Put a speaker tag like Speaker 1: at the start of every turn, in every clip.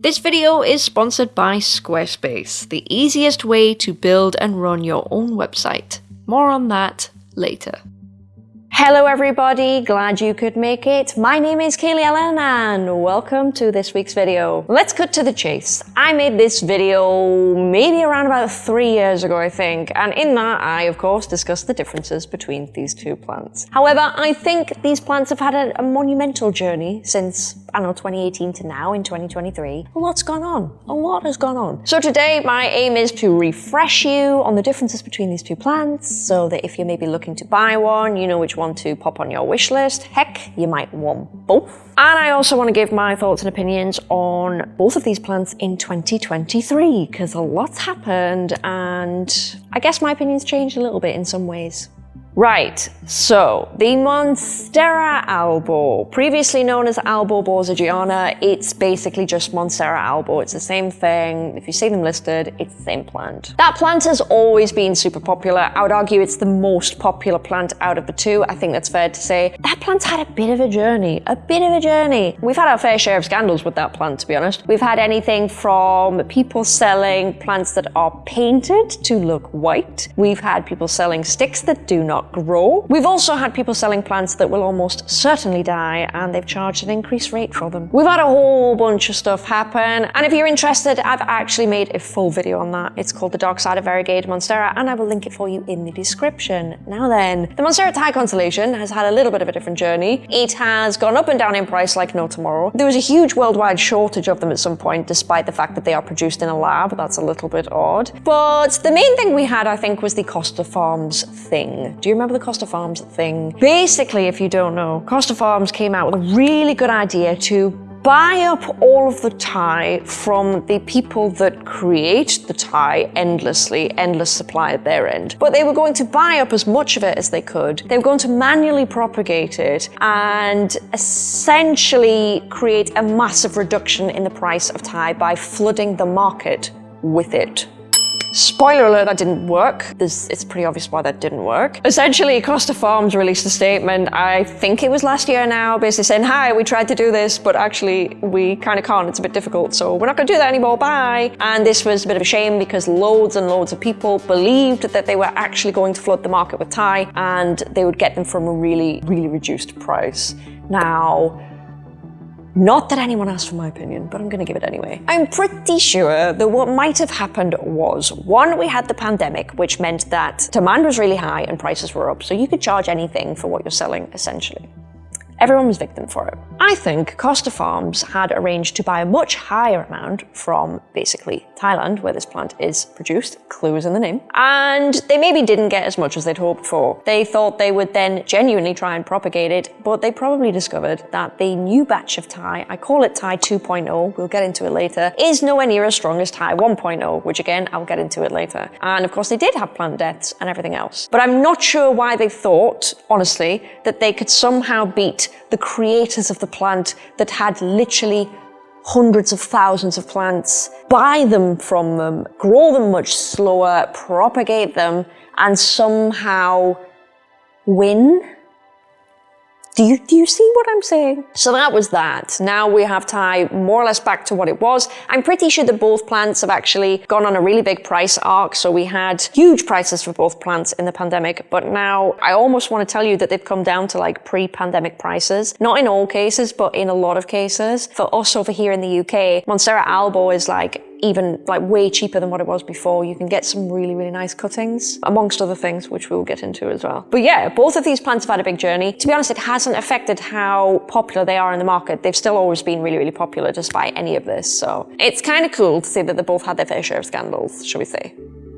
Speaker 1: This video is sponsored by Squarespace, the easiest way to build and run your own website. More on that later. Hello everybody, glad you could make it. My name is Kaylee Ellen and welcome to this week's video. Let's cut to the chase. I made this video maybe around about three years ago, I think, and in that I, of course, discussed the differences between these two plants. However, I think these plants have had a, a monumental journey since I don't know, 2018 to now in 2023, a lot's gone on. A lot has gone on. So today my aim is to refresh you on the differences between these two plants so that if you're maybe looking to buy one, you know which one to pop on your wish list. Heck, you might want both. And I also want to give my thoughts and opinions on both of these plants in 2023 because a lot's happened and I guess my opinions changed a little bit in some ways. Right, so the Monstera albo, previously known as Albo borsigiana, it's basically just Monstera albo. It's the same thing. If you see them listed, it's the same plant. That plant has always been super popular. I would argue it's the most popular plant out of the two. I think that's fair to say. That plant's had a bit of a journey, a bit of a journey. We've had our fair share of scandals with that plant, to be honest. We've had anything from people selling plants that are painted to look white. We've had people selling sticks that do not grow. We've also had people selling plants that will almost certainly die and they've charged an increased rate for them. We've had a whole bunch of stuff happen and if you're interested I've actually made a full video on that. It's called The Dark Side of Variegated Monstera and I will link it for you in the description. Now then, the Monstera Thai constellation has had a little bit of a different journey. It has gone up and down in price like no tomorrow. There was a huge worldwide shortage of them at some point despite the fact that they are produced in a lab. That's a little bit odd. But the main thing we had I think was the Costa Farms thing. Do you remember the Costa Farms thing? Basically, if you don't know, Costa Farms came out with a really good idea to buy up all of the Thai from the people that create the Thai endlessly, endless supply at their end. But they were going to buy up as much of it as they could. They were going to manually propagate it and essentially create a massive reduction in the price of Thai by flooding the market with it. Spoiler alert, that didn't work. There's, it's pretty obvious why that didn't work. Essentially, Costa Farms released a statement, I think it was last year now, basically saying, hi, we tried to do this, but actually we kind of can't, it's a bit difficult, so we're not gonna do that anymore, bye. And this was a bit of a shame because loads and loads of people believed that they were actually going to flood the market with Thai and they would get them from a really, really reduced price. Now, not that anyone asked for my opinion, but I'm going to give it anyway. I'm pretty sure that what might have happened was, one, we had the pandemic, which meant that demand was really high and prices were up, so you could charge anything for what you're selling, essentially. Everyone was victim for it. I think Costa Farms had arranged to buy a much higher amount from basically Thailand, where this plant is produced, clue is in the name, and they maybe didn't get as much as they'd hoped for. They thought they would then genuinely try and propagate it, but they probably discovered that the new batch of Thai, I call it Thai 2.0, we'll get into it later, is nowhere near as strong as Thai 1.0, which again, I'll get into it later. And of course they did have plant deaths and everything else. But I'm not sure why they thought, honestly, that they could somehow beat the creators of the plant that had literally hundreds of thousands of plants, buy them from them, grow them much slower, propagate them, and somehow win do you, do you see what I'm saying? So that was that. Now we have Thai more or less back to what it was. I'm pretty sure that both plants have actually gone on a really big price arc. So we had huge prices for both plants in the pandemic, but now I almost want to tell you that they've come down to like pre-pandemic prices. Not in all cases, but in a lot of cases. For us over here in the UK, Monstera albo is like even like way cheaper than what it was before. You can get some really, really nice cuttings, amongst other things, which we'll get into as well. But yeah, both of these plants have had a big journey. To be honest, it hasn't affected how popular they are in the market. They've still always been really, really popular despite any of this. So it's kind of cool to see that they both had their fair share of scandals, shall we say.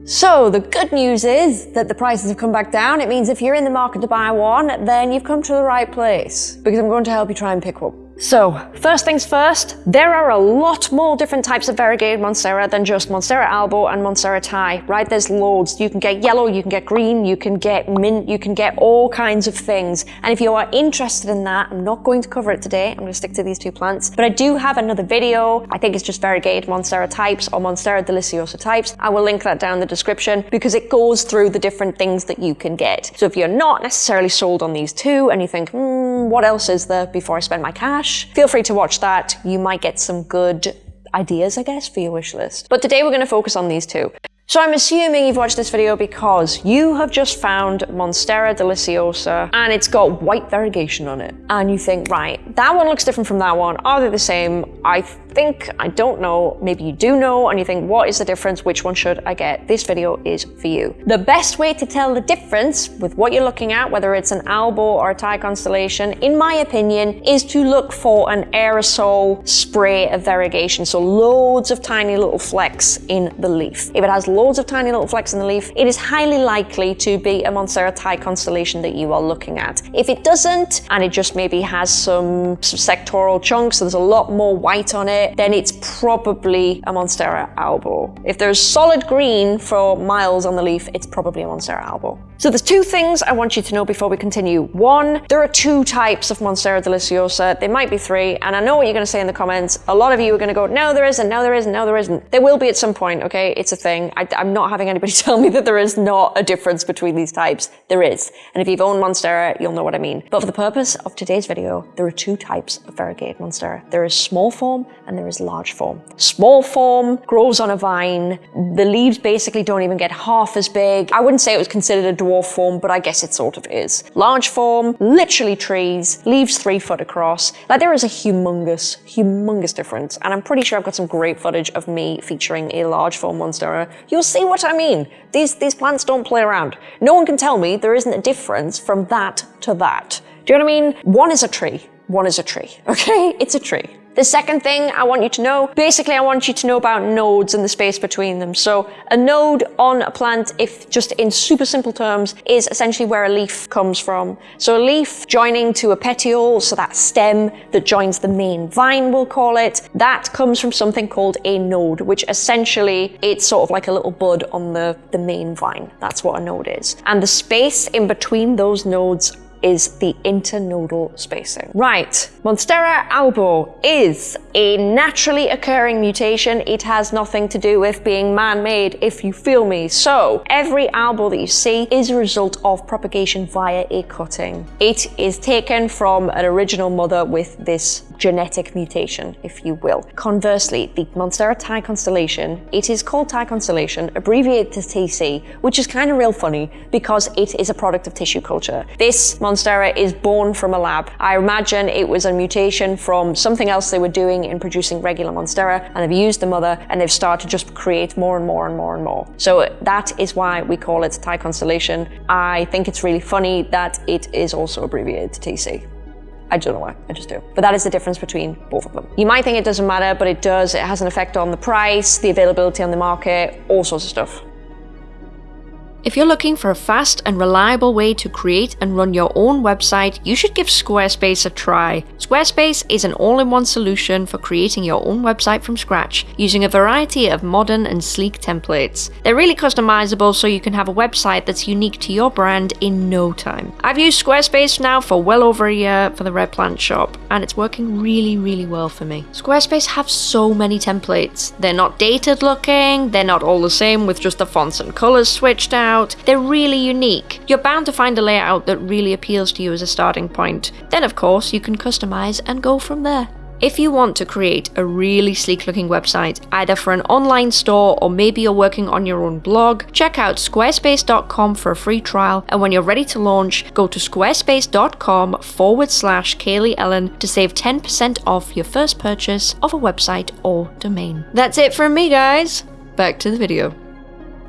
Speaker 1: So the good news is that the prices have come back down. It means if you're in the market to buy one, then you've come to the right place because I'm going to help you try and pick one. So, first things first, there are a lot more different types of variegated Monstera than just Monstera albo and Monstera Thai, right? There's loads. You can get yellow, you can get green, you can get mint, you can get all kinds of things. And if you are interested in that, I'm not going to cover it today. I'm going to stick to these two plants. But I do have another video. I think it's just variegated Monstera types or Monstera deliciosa types. I will link that down in the description because it goes through the different things that you can get. So if you're not necessarily sold on these two and you think, hmm, what else is there before I spend my cash? Feel free to watch that. You might get some good ideas, I guess, for your wish list. But today we're going to focus on these two. So I'm assuming you've watched this video because you have just found Monstera deliciosa and it's got white variegation on it. And you think, right, that one looks different from that one. Are they the same? I think, I don't know, maybe you do know, and you think, what is the difference? Which one should I get? This video is for you. The best way to tell the difference with what you're looking at, whether it's an albo or a Thai constellation, in my opinion, is to look for an aerosol spray of variegation. So loads of tiny little flecks in the leaf. If it has loads of tiny little flecks in the leaf, it is highly likely to be a Monstera Thai constellation that you are looking at. If it doesn't, and it just maybe has some, some sectoral chunks, so there's a lot more white on it, then it's probably a Monstera albo. If there's solid green for miles on the leaf, it's probably a Monstera albo. So there's two things I want you to know before we continue. One, there are two types of Monstera deliciosa. There might be three, and I know what you're going to say in the comments. A lot of you are going to go, no, there isn't, no, there isn't, no, there isn't. There will be at some point, okay? It's a thing. I, I'm not having anybody tell me that there is not a difference between these types. There is. And if you've owned Monstera, you'll know what I mean. But for the purpose of today's video, there are two types of variegated Monstera. There is small form and there is large form. Small form grows on a vine. The leaves basically don't even get half as big. I wouldn't say it was considered a dwarf form, but I guess it sort of is. Large form, literally trees, leaves three foot across. Like there is a humongous, humongous difference. And I'm pretty sure I've got some great footage of me featuring a large form monstera. You'll see what I mean. These, these plants don't play around. No one can tell me there isn't a difference from that to that. Do you know what I mean? One is a tree. One is a tree, okay? It's a tree. The second thing I want you to know, basically I want you to know about nodes and the space between them. So a node on a plant, if just in super simple terms, is essentially where a leaf comes from. So a leaf joining to a petiole, so that stem that joins the main vine, we'll call it, that comes from something called a node, which essentially it's sort of like a little bud on the, the main vine. That's what a node is. And the space in between those nodes is the internodal spacing. Right, Monstera albo is a naturally occurring mutation. It has nothing to do with being man-made, if you feel me. So, every albo that you see is a result of propagation via a cutting. It is taken from an original mother with this genetic mutation, if you will. Conversely, the Monstera Thai constellation, it is called Thai constellation, abbreviated to TC, which is kind of real funny because it is a product of tissue culture. This Monstera is born from a lab. I imagine it was a mutation from something else they were doing in producing regular Monstera, and they've used the mother and they've started to just create more and more and more and more. So that is why we call it Thai constellation. I think it's really funny that it is also abbreviated to TC. I don't know why, I just do. But that is the difference between both of them. You might think it doesn't matter, but it does. It has an effect on the price, the availability on the market, all sorts of stuff.
Speaker 2: If you're looking for a fast and reliable way to create and run your own website, you should give Squarespace a try. Squarespace is an all-in-one solution for creating your own website from scratch, using a variety of modern and sleek templates. They're really customizable so you can have a website that's unique to your brand in no time. I've used Squarespace now for well over a year for the Red Plant shop, and it's working really, really well for me. Squarespace have so many templates. They're not dated looking, they're not all the same with just the fonts and colors switched out, they're really unique. You're bound to find a layout that really appeals to you as a starting point. Then of course you can customize and go from there. If you want to create a really sleek looking website, either for an online store or maybe you're working on your own blog, check out squarespace.com for a free trial. And when you're ready to launch, go to squarespace.com forward slash Kaylee Ellen to save 10% off your first purchase of a website or domain. That's it from me, guys. Back to the video.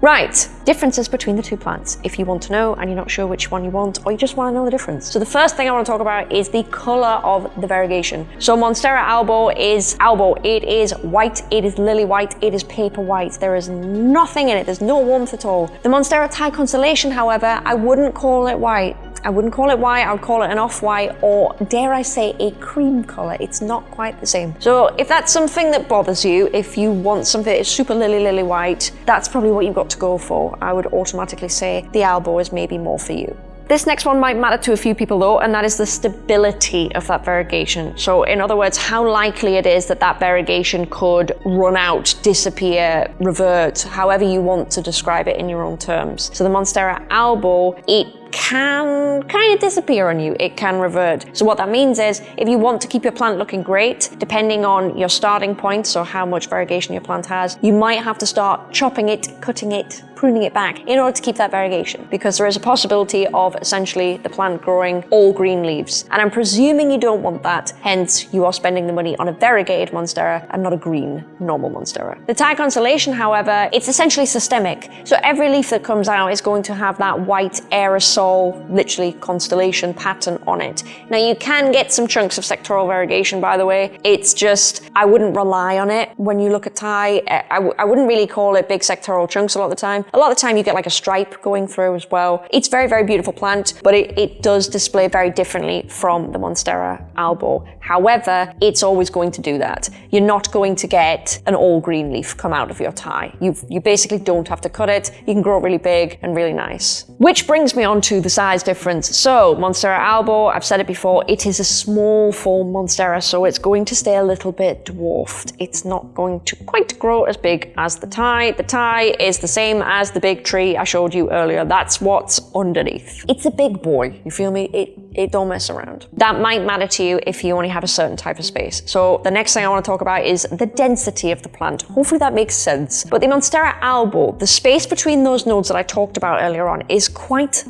Speaker 1: Right, differences between the two plants, if you want to know and you're not sure which one you want, or you just want to know the difference. So the first thing I want to talk about is the color of the variegation. So Monstera albo is albo. It is white, it is lily white, it is paper white. There is nothing in it, there's no warmth at all. The Monstera Thai constellation, however, I wouldn't call it white. I wouldn't call it white, I would call it an off-white or dare I say a cream color. It's not quite the same. So if that's something that bothers you, if you want something that's super lily lily white, that's probably what you've got to go for. I would automatically say the albo is maybe more for you. This next one might matter to a few people though, and that is the stability of that variegation. So in other words, how likely it is that that variegation could run out, disappear, revert, however you want to describe it in your own terms. So the Monstera albo, it can kind of disappear on you. It can revert. So what that means is if you want to keep your plant looking great, depending on your starting point, so how much variegation your plant has, you might have to start chopping it, cutting it, pruning it back in order to keep that variegation because there is a possibility of essentially the plant growing all green leaves. And I'm presuming you don't want that, hence you are spending the money on a variegated Monstera and not a green normal Monstera. The Thai Constellation, however, it's essentially systemic. So every leaf that comes out is going to have that white aerosol, literally constellation pattern on it. Now you can get some chunks of sectoral variegation, by the way. It's just, I wouldn't rely on it when you look at Thai. I wouldn't really call it big sectoral chunks a lot of the time. A lot of the time you get like a stripe going through as well. It's very, very beautiful plant, but it, it does display very differently from the Monstera albo. However, it's always going to do that. You're not going to get an all green leaf come out of your Thai. You, you basically don't have to cut it. You can grow really big and really nice. Which brings me on to the size difference. So Monstera albo, I've said it before, it is a small form Monstera, so it's going to stay a little bit dwarfed. It's not going to quite grow as big as the Thai. The Thai is the same as the big tree I showed you earlier. That's what's underneath. It's a big boy, you feel me? It, it don't mess around. That might matter to you if you only have a certain type of space. So the next thing I want to talk about is the density of the plant. Hopefully that makes sense. But the Monstera albo, the space between those nodes that I talked about earlier on is quite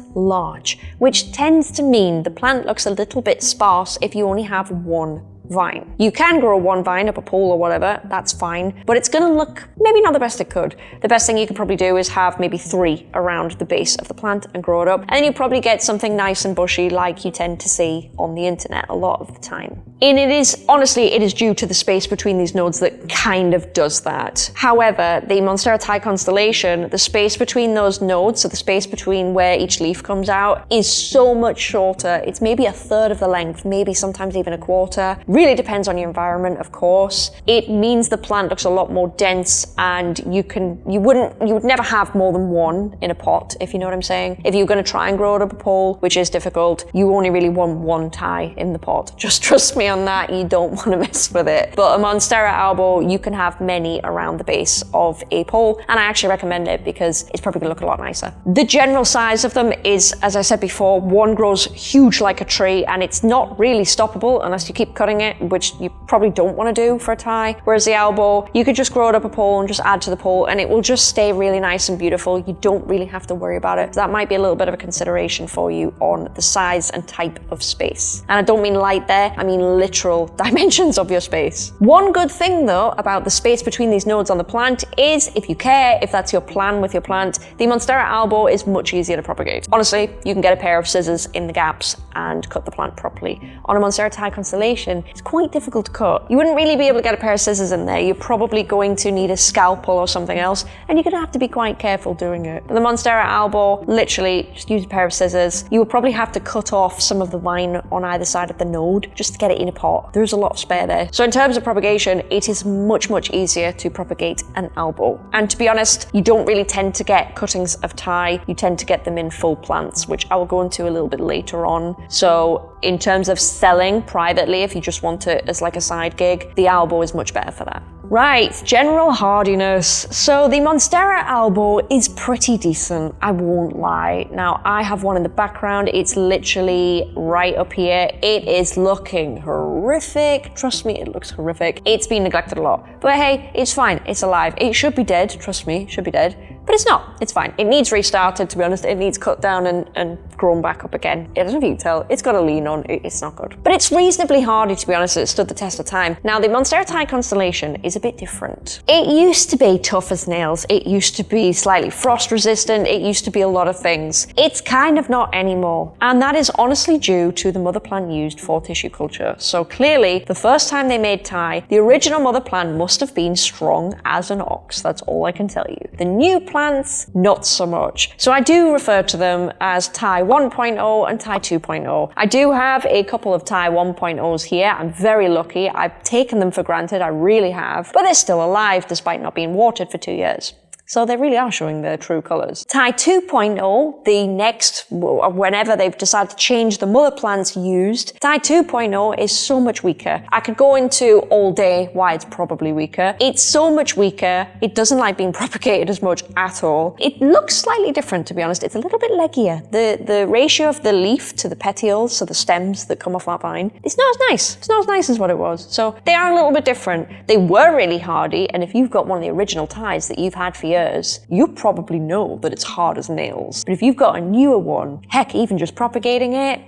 Speaker 1: which tends to mean the plant looks a little bit sparse if you only have one vine. You can grow one vine up a pole or whatever, that's fine, but it's gonna look maybe not the best it could. The best thing you could probably do is have maybe three around the base of the plant and grow it up, and then you probably get something nice and bushy like you tend to see on the internet a lot of the time. And it is, honestly, it is due to the space between these nodes that kind of does that. However, the Monstera Thai constellation, the space between those nodes, so the space between where each leaf comes out, is so much shorter. It's maybe a third of the length, maybe sometimes even a quarter. Really depends on your environment, of course. It means the plant looks a lot more dense and you can, you wouldn't, you would never have more than one in a pot, if you know what I'm saying. If you're gonna try and grow it up a pole, which is difficult, you only really want one Thai in the pot. Just trust me on that, you don't wanna mess with it. But a Monstera albo, you can have many around the base of a pole, and I actually recommend it because it's probably gonna look a lot nicer. The general size of them is, as I said before, one grows huge like a tree, and it's not really stoppable unless you keep cutting it it, which you probably don't want to do for a Thai. Whereas the albo, you could just grow it up a pole and just add to the pole and it will just stay really nice and beautiful. You don't really have to worry about it. So that might be a little bit of a consideration for you on the size and type of space. And I don't mean light there, I mean literal dimensions of your space. One good thing though about the space between these nodes on the plant is if you care, if that's your plan with your plant, the Monstera albo is much easier to propagate. Honestly, you can get a pair of scissors in the gaps and cut the plant properly. On a Monstera Thai constellation, it's quite difficult to cut. You wouldn't really be able to get a pair of scissors in there. You're probably going to need a scalpel or something else, and you're gonna have to be quite careful doing it. the Monstera albo, literally just use a pair of scissors. You would probably have to cut off some of the vine on either side of the node just to get it in a pot. There's a lot of spare there. So in terms of propagation, it is much, much easier to propagate an albo. And to be honest, you don't really tend to get cuttings of Thai. You tend to get them in full plants, which I will go into a little bit later on. So in terms of selling privately, if you just want it as like a side gig, the Albo is much better for that. Right, general hardiness. So the Monstera Albo is pretty decent, I won't lie. Now, I have one in the background. It's literally right up here. It is looking horrific. Trust me, it looks horrific. It's been neglected a lot. But hey, it's fine. It's alive. It should be dead. Trust me, should be dead. But it's not. It's fine. It needs restarted, to be honest. It needs cut down and, and grown back up again. It doesn't you tell. It's got a lean on. It's not good. But it's reasonably hardy, to be honest. It stood the test of time. Now, the Monstera Thai constellation is a bit different. It used to be tough as nails. It used to be slightly frost resistant. It used to be a lot of things. It's kind of not anymore. And that is honestly due to the mother plant used for tissue culture. So clearly, the first time they made Thai, the original mother plant must have been strong as an ox. That's all I can tell you. The new plants, not so much. So I do refer to them as Thai 1.0 and Thai 2.0. I do have a couple of Thai 1.0s here. I'm very lucky. I've taken them for granted. I really have. But they're still alive despite not being watered for two years. So they really are showing their true colours. Thai 2.0, the next, uh, whenever they've decided to change the mother plants used, Thai 2.0 is so much weaker. I could go into all day why it's probably weaker. It's so much weaker. It doesn't like being propagated as much at all. It looks slightly different, to be honest. It's a little bit leggier. The, the ratio of the leaf to the petioles, so the stems that come off that vine, it's not as nice. It's not as nice as what it was. So they are a little bit different. They were really hardy, and if you've got one of the original Thais that you've had for years, you probably know that it's hard as nails. But if you've got a newer one, heck, even just propagating it,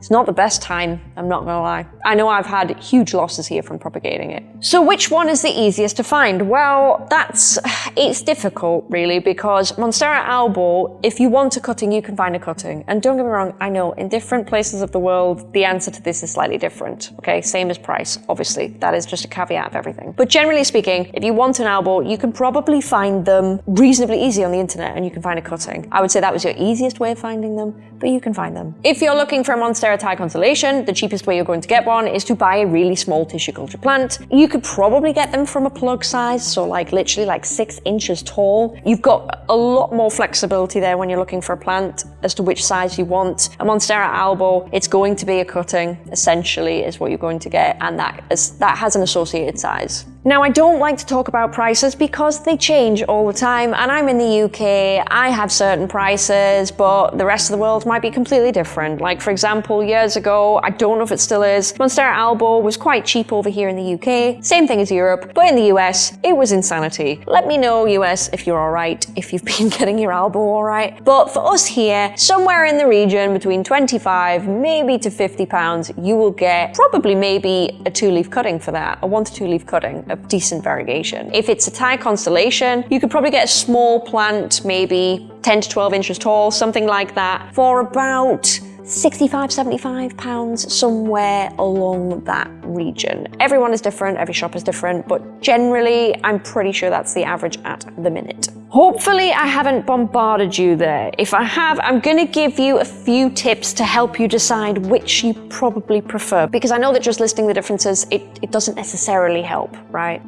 Speaker 1: it's not the best time, I'm not gonna lie. I know I've had huge losses here from propagating it. So which one is the easiest to find? Well, that's, it's difficult really because Monstera albo, if you want a cutting, you can find a cutting. And don't get me wrong, I know in different places of the world, the answer to this is slightly different. Okay, same as price, obviously. That is just a caveat of everything. But generally speaking, if you want an albo, you can probably find them reasonably easy on the internet and you can find a cutting. I would say that was your easiest way of finding them, but you can find them. If you're looking for a Monstera Thai constellation, the cheapest way you're going to get one is to buy a really small tissue culture plant. You could probably get them from a plug size, so like literally like six inches tall. You've got a lot more flexibility there when you're looking for a plant as to which size you want. A Monstera albo, it's going to be a cutting, essentially, is what you're going to get, and that, is, that has an associated size. Now, I don't like to talk about prices because they change all the time, and I'm in the UK, I have certain prices, but the rest of the world might be completely different. Like, for example, years ago, I don't know if it still is, Monstera albo was quite cheap over here in the UK, same thing as Europe, but in the US, it was insanity. Let me know, US, if you're alright, if you've been getting your albo alright. But for us here, somewhere in the region between 25, maybe to 50 pounds, you will get probably maybe a two-leaf cutting for that, a one to two leaf cutting of decent variegation. If it's a Thai constellation, you could probably get a small plant, maybe 10 to 12 inches tall, something like that, for about 65, 75 pounds, somewhere along that region. Everyone is different, every shop is different, but generally, I'm pretty sure that's the average at the minute. Hopefully I haven't bombarded you there. If I have, I'm gonna give you a few tips to help you decide which you probably prefer, because I know that just listing the differences, it, it doesn't necessarily help, right?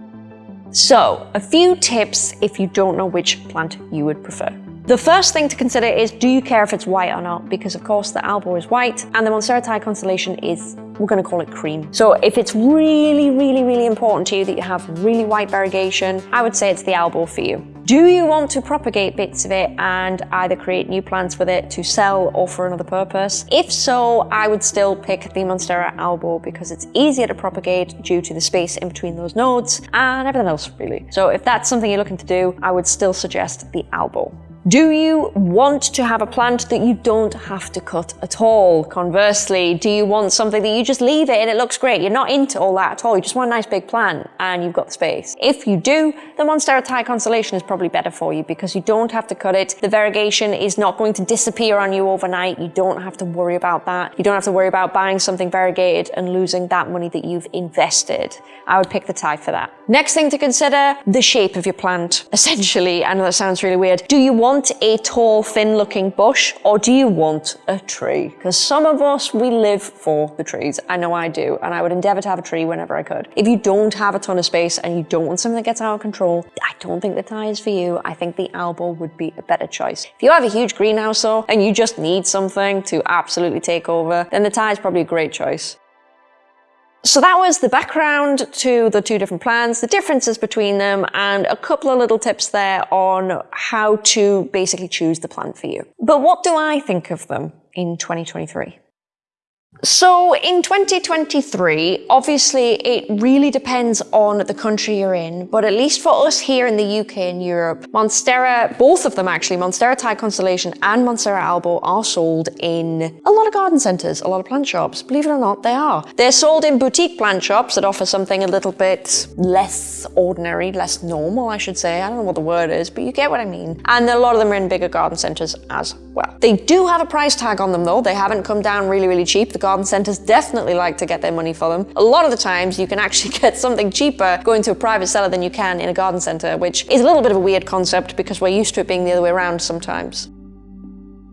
Speaker 1: So, a few tips if you don't know which plant you would prefer. The first thing to consider is do you care if it's white or not? Because of course the albo is white and the Monstera Thai constellation is, we're going to call it cream. So if it's really, really, really important to you that you have really white variegation, I would say it's the albo for you. Do you want to propagate bits of it and either create new plants with it to sell or for another purpose? If so, I would still pick the Monstera albo because it's easier to propagate due to the space in between those nodes and everything else really. So if that's something you're looking to do, I would still suggest the albo. Do you want to have a plant that you don't have to cut at all? Conversely, do you want something that you just leave it and it looks great? You're not into all that at all. You just want a nice big plant and you've got the space. If you do, the Monstera Thai Constellation is probably better for you because you don't have to cut it. The variegation is not going to disappear on you overnight. You don't have to worry about that. You don't have to worry about buying something variegated and losing that money that you've invested. I would pick the Thai for that. Next thing to consider, the shape of your plant. Essentially, I know that sounds really weird. Do you want a tall, thin-looking bush or do you want a tree? Because some of us, we live for the trees. I know I do, and I would endeavor to have a tree whenever I could. If you don't have a ton of space and you don't want something that gets out of control, I don't think the Thai is for you. I think the albo would be a better choice. If you have a huge greenhouse though, and you just need something to absolutely take over, then the Thai is probably a great choice. So that was the background to the two different plans, the differences between them, and a couple of little tips there on how to basically choose the plan for you. But what do I think of them in 2023? So in 2023, obviously it really depends on the country you're in, but at least for us here in the UK and Europe, Monstera, both of them actually, Monstera Thai Constellation and Monstera Albo are sold in a lot of garden centres, a lot of plant shops. Believe it or not, they are. They're sold in boutique plant shops that offer something a little bit less ordinary, less normal, I should say. I don't know what the word is, but you get what I mean. And a lot of them are in bigger garden centres as well. They do have a price tag on them though. They haven't come down really, really cheap. The garden centres definitely like to get their money for them. A lot of the times you can actually get something cheaper going to a private seller than you can in a garden centre, which is a little bit of a weird concept because we're used to it being the other way around sometimes.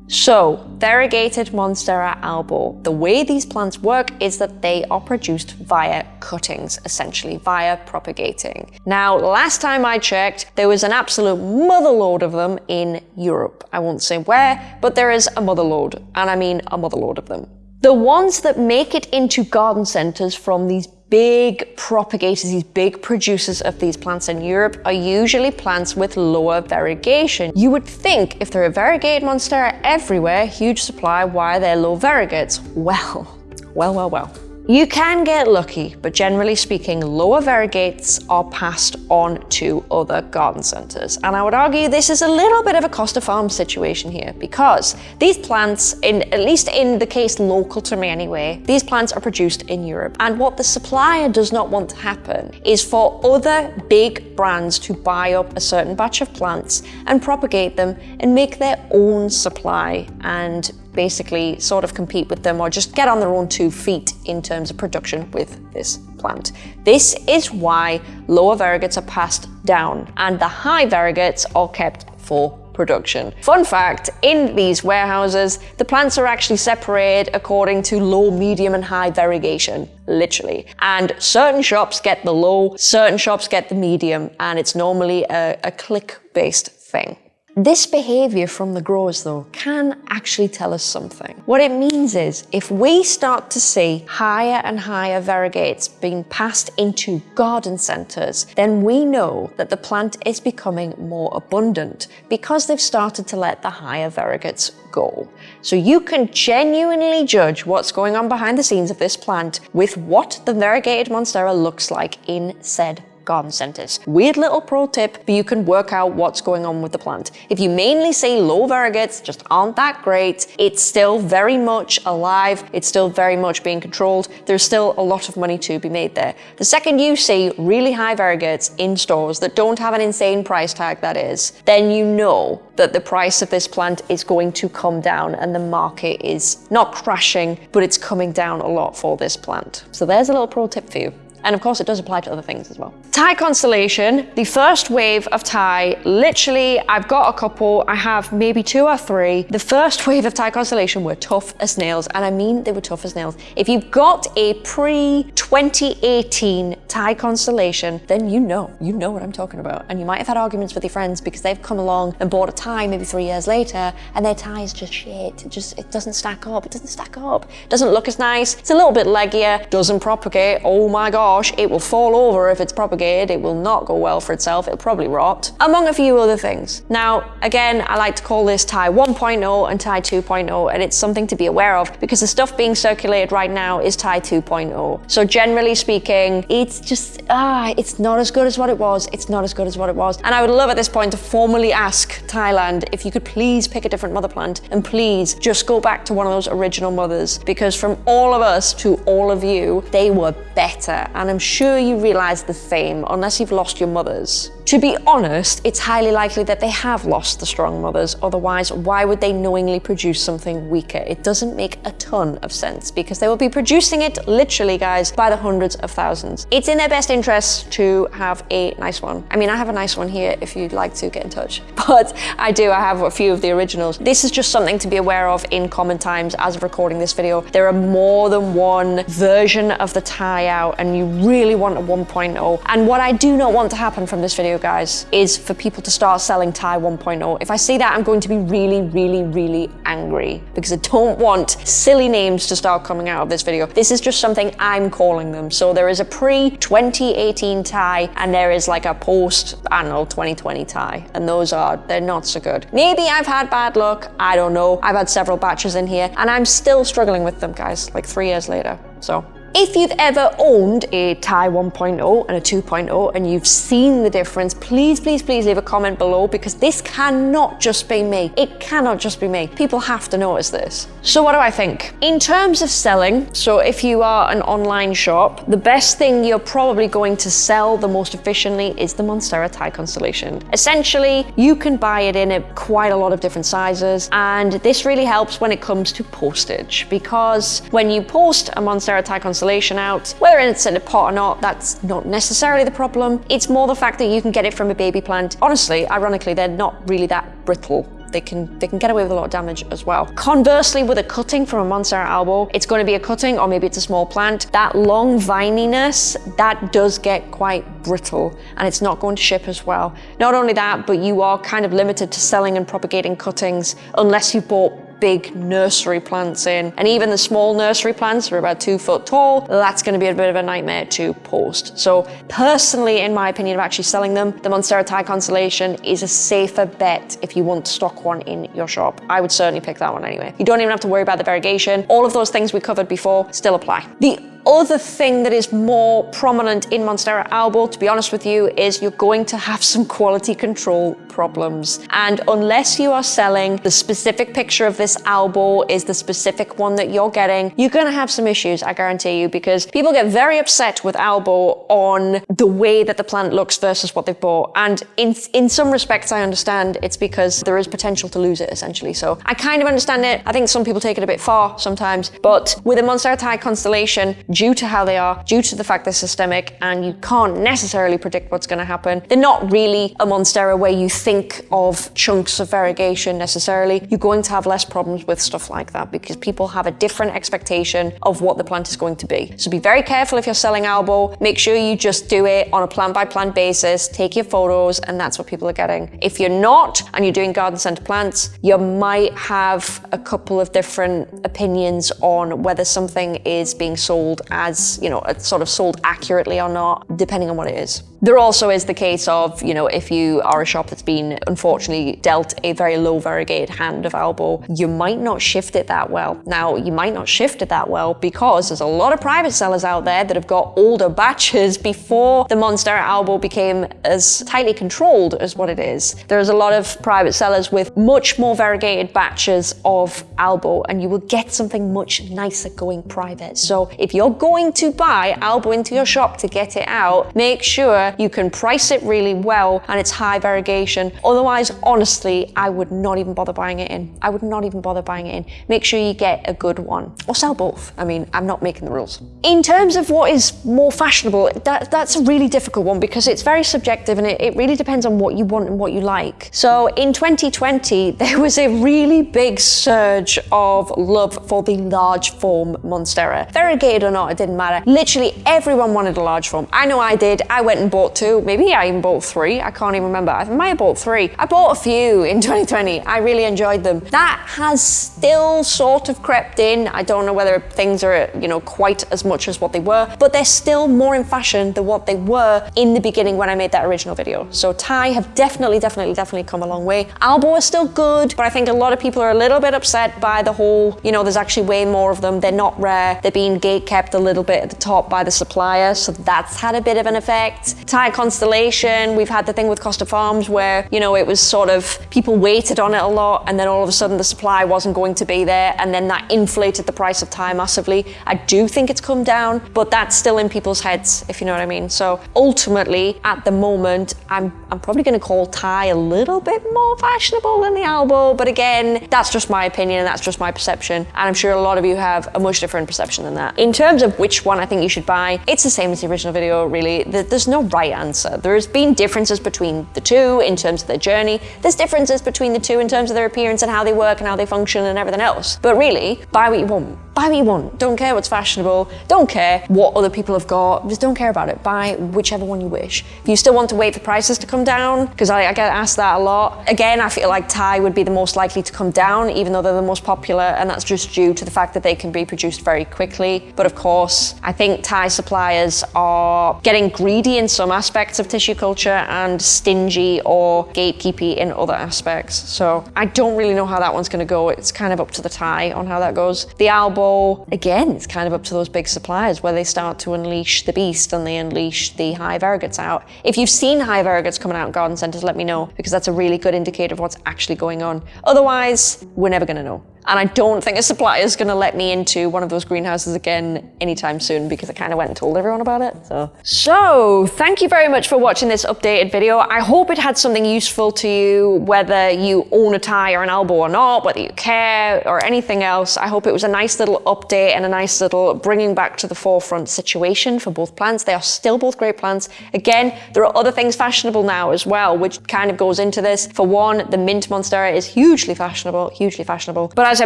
Speaker 1: So, variegated Monstera albo. The way these plants work is that they are produced via cuttings, essentially, via propagating. Now, last time I checked, there was an absolute motherload of them in Europe. I won't say where, but there is a motherload, and I mean a motherload of them. The ones that make it into garden centres from these big propagators, these big producers of these plants in Europe are usually plants with lower variegation. You would think if there are variegated monstera everywhere, huge supply, why are there low variegates? Well, well, well, well. You can get lucky, but generally speaking, lower variegates are passed on to other garden centres. And I would argue this is a little bit of a Costa Farm situation here because these plants, in at least in the case local to me anyway, these plants are produced in Europe. And what the supplier does not want to happen is for other big brands to buy up a certain batch of plants and propagate them and make their own supply and basically sort of compete with them or just get on their own two feet in terms of production with this plant. This is why lower variegates are passed down and the high variegates are kept for production. Fun fact, in these warehouses, the plants are actually separated according to low, medium and high variegation, literally. And certain shops get the low, certain shops get the medium, and it's normally a, a click-based thing. This behavior from the growers though can actually tell us something. What it means is if we start to see higher and higher variegates being passed into garden centres, then we know that the plant is becoming more abundant because they've started to let the higher variegates go. So you can genuinely judge what's going on behind the scenes of this plant with what the variegated monstera looks like in said garden centres. Weird little pro tip, but you can work out what's going on with the plant. If you mainly say low variegates just aren't that great, it's still very much alive, it's still very much being controlled, there's still a lot of money to be made there. The second you see really high variegates in stores that don't have an insane price tag that is, then you know that the price of this plant is going to come down and the market is not crashing, but it's coming down a lot for this plant. So there's a little pro tip for you. And of course, it does apply to other things as well. Thai Constellation, the first wave of Thai, literally, I've got a couple, I have maybe two or three. The first wave of Thai Constellation were tough as nails, and I mean they were tough as nails. If you've got a pre-2018 Thai Constellation, then you know, you know what I'm talking about. And you might have had arguments with your friends because they've come along and bought a Thai maybe three years later, and their Thai is just shit. It just, it doesn't stack up, it doesn't stack up. It doesn't look as nice, it's a little bit leggier, doesn't propagate, oh my god it will fall over if it's propagated, it will not go well for itself, it'll probably rot, among a few other things. Now, again, I like to call this Thai 1.0 and Thai 2.0, and it's something to be aware of because the stuff being circulated right now is Thai 2.0. So generally speaking, it's just, ah, it's not as good as what it was, it's not as good as what it was. And I would love at this point to formally ask Thailand if you could please pick a different mother plant and please just go back to one of those original mothers because from all of us to all of you, they were better and I'm sure you realise the same unless you've lost your mothers. To be honest, it's highly likely that they have lost the strong mothers, otherwise why would they knowingly produce something weaker? It doesn't make a ton of sense because they will be producing it literally, guys, by the hundreds of thousands. It's in their best interest to have a nice one. I mean, I have a nice one here if you'd like to get in touch, but I do, I have a few of the originals. This is just something to be aware of in common times as of recording this video. There are more than one version of the Thai out and you really want a 1.0. And what I do not want to happen from this video guys, is for people to start selling Thai 1.0. If I see that, I'm going to be really, really, really angry because I don't want silly names to start coming out of this video. This is just something I'm calling them. So there is a pre-2018 Thai and there is like a post, I don't know, 2020 Thai. And those are, they're not so good. Maybe I've had bad luck. I don't know. I've had several batches in here and I'm still struggling with them, guys, like three years later. So if you've ever owned a Thai 1.0 and a 2.0 and you've seen the difference, please, please, please leave a comment below because this cannot just be me. It cannot just be me. People have to notice this. So what do I think? In terms of selling, so if you are an online shop, the best thing you're probably going to sell the most efficiently is the Monstera Thai Constellation. Essentially, you can buy it in quite a lot of different sizes and this really helps when it comes to postage because when you post a Monstera Thai Constellation out. Whether it's in a pot or not, that's not necessarily the problem. It's more the fact that you can get it from a baby plant. Honestly, ironically, they're not really that brittle they can they can get away with a lot of damage as well. Conversely, with a cutting from a Monstera albo, it's going to be a cutting or maybe it's a small plant. That long vininess, that does get quite brittle and it's not going to ship as well. Not only that, but you are kind of limited to selling and propagating cuttings unless you bought big nursery plants in. And even the small nursery plants are about two foot tall. That's going to be a bit of a nightmare to post. So personally, in my opinion of actually selling them, the Monstera Thai Constellation is a safer bet if you want to stock one in your shop. I would certainly pick that one anyway. You don't even have to worry about the variegation. All of those things we covered before still apply. The other thing that is more prominent in Monstera albo, to be honest with you, is you're going to have some quality control problems. And unless you are selling the specific picture of this albo is the specific one that you're getting, you're gonna have some issues, I guarantee you, because people get very upset with albo on the way that the plant looks versus what they've bought. And in, in some respects, I understand it's because there is potential to lose it, essentially. So I kind of understand it. I think some people take it a bit far sometimes, but with a Monstera Thai constellation, due to how they are, due to the fact they're systemic, and you can't necessarily predict what's going to happen. They're not really a Monstera where you think of chunks of variegation necessarily. You're going to have less problems with stuff like that because people have a different expectation of what the plant is going to be. So be very careful if you're selling albo. Make sure you just do it on a plant by plant basis, take your photos, and that's what people are getting. If you're not, and you're doing garden center plants, you might have a couple of different opinions on whether something is being sold as, you know, sort of sold accurately or not, depending on what it is. There also is the case of, you know, if you are a shop that's been unfortunately dealt a very low variegated hand of albo, you might not shift it that well. Now, you might not shift it that well because there's a lot of private sellers out there that have got older batches before the Monstera albo became as tightly controlled as what it is. There's a lot of private sellers with much more variegated batches of albo and you will get something much nicer going private. So if you're going to buy albo into your shop to get it out, make sure you can price it really well and it's high variegation. Otherwise, honestly, I would not even bother buying it in. I would not even bother buying it in. Make sure you get a good one or sell both. I mean, I'm not making the rules. In terms of what is more fashionable, that, that's a really difficult one because it's very subjective and it, it really depends on what you want and what you like. So in 2020, there was a really big surge of love for the large form Monstera. Variegated not, it didn't matter. Literally everyone wanted a large form. I know I did. I went and bought two, maybe I even bought three, I can't even remember. I might have bought three. I bought a few in 2020. I really enjoyed them. That has still sort of crept in. I don't know whether things are, you know, quite as much as what they were, but they're still more in fashion than what they were in the beginning when I made that original video. So Thai have definitely, definitely, definitely come a long way. Albo is still good, but I think a lot of people are a little bit upset by the whole, you know, there's actually way more of them. They're not rare. They're being gate kept a little bit at the top by the supplier. So that's had a bit of an effect. Thai Constellation, we've had the thing with Costa Farms where, you know, it was sort of, people waited on it a lot and then all of a sudden the supply wasn't going to be there and then that inflated the price of Thai massively. I do think it's come down, but that's still in people's heads, if you know what I mean. So ultimately, at the moment, I'm, I'm probably gonna call Thai a little bit more fashionable than the albo, but again, that's just my opinion and that's just my perception. And I'm sure a lot of you have a much different perception than that. In terms of which one I think you should buy, it's the same as the original video, really. There's no right answer. There's been differences between the two in terms of their journey. There's differences between the two in terms of their appearance and how they work and how they function and everything else. But really, buy what you want. Buy what you want. Don't care what's fashionable. Don't care what other people have got. Just don't care about it. Buy whichever one you wish. If you still want to wait for prices to come down, because I, I get asked that a lot. Again, I feel like Thai would be the most likely to come down, even though they're the most popular, and that's just due to the fact that they can be produced very quickly. But of course, I think Thai suppliers are getting greedy in some aspects of tissue culture and stingy or gatekeepy in other aspects. So I don't really know how that one's going to go. It's kind of up to the Thai on how that goes. The albo, again, it's kind of up to those big suppliers where they start to unleash the beast and they unleash the high variegates out. If you've seen high variegates coming out in garden centres, let me know because that's a really good indicator of what's actually going on. Otherwise, we're never going to know. And I don't think a supplier is going to let me into one of those greenhouses again anytime soon because I kind of went and told everyone about it. So, so thank you very much for watching this updated video. I hope it had something useful to you, whether you own a Thai or an albo or not, whether you care or anything else. I hope it was a nice little update and a nice little bringing back to the forefront situation for both plants. They are still both great plants. Again, there are other things fashionable now as well, which kind of goes into this. For one, the mint monstera is hugely fashionable, hugely fashionable. But as I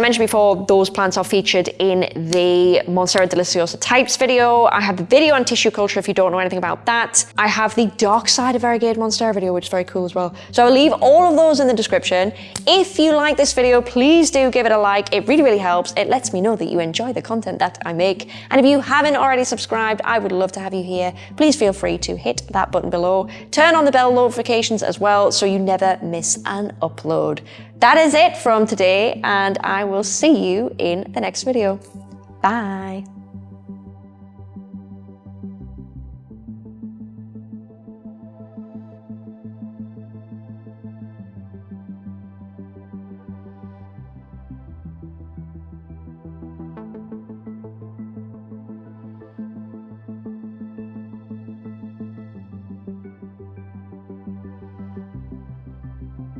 Speaker 1: mentioned before, those plants are featured in the Monstera deliciosa types video. I have the video on tissue culture if you don't know anything about that. I have the dark side of variegated monstera video, which is very cool as well. So I'll leave all of those in the description. If you like this video, please do give it a like. It really, really helps. It lets me know that you enjoy the content that I make. And if you haven't already subscribed, I would love to have you here. Please feel free to hit that button below. Turn on the bell notifications as well so you never miss an upload. That is it from today, and I will see you in the next video. Bye.